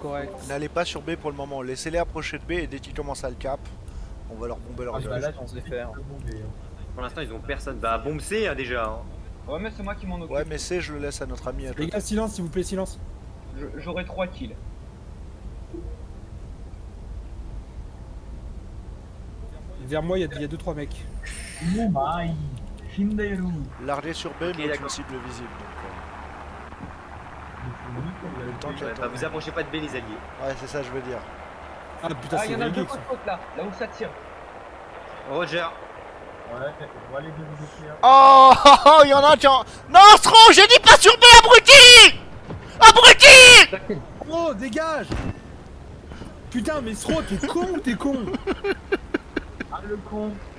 Correct. N'allez pas sur B pour le moment, laissez-les approcher de B et dès qu'ils commencent à le cap, on va leur bomber leur Ah, bah là, on sait faire. Pour l'instant, ils ont personne. Bah, bombe C hein, déjà. hein. Ouais, mais c'est moi qui m'en occupe. Ouais mais C je le laisse à notre ami à Les gars, silence, s'il vous plaît, silence. J'aurai 3 kills. Vers moi, il y a 2-3 mecs. Mumbai, Shinderu. Larguer sur B mais d'accord. cible visible. Donc, euh, tant qu'il Ouais, attend. bah, vous approchez pas de B, les alliés. Ouais c'est ça je veux dire. Ah putain, Ah, c'est il y en a deux côte là, là où ça tire. Roger. Ouais, on va aller de. Oh, oh, oh, il y en a un qui en... Non Stro, j'ai dit pas sur B abruti Abruti Oh, dégage Putain, mais Sro, t'es con ou t'es con? Ah le con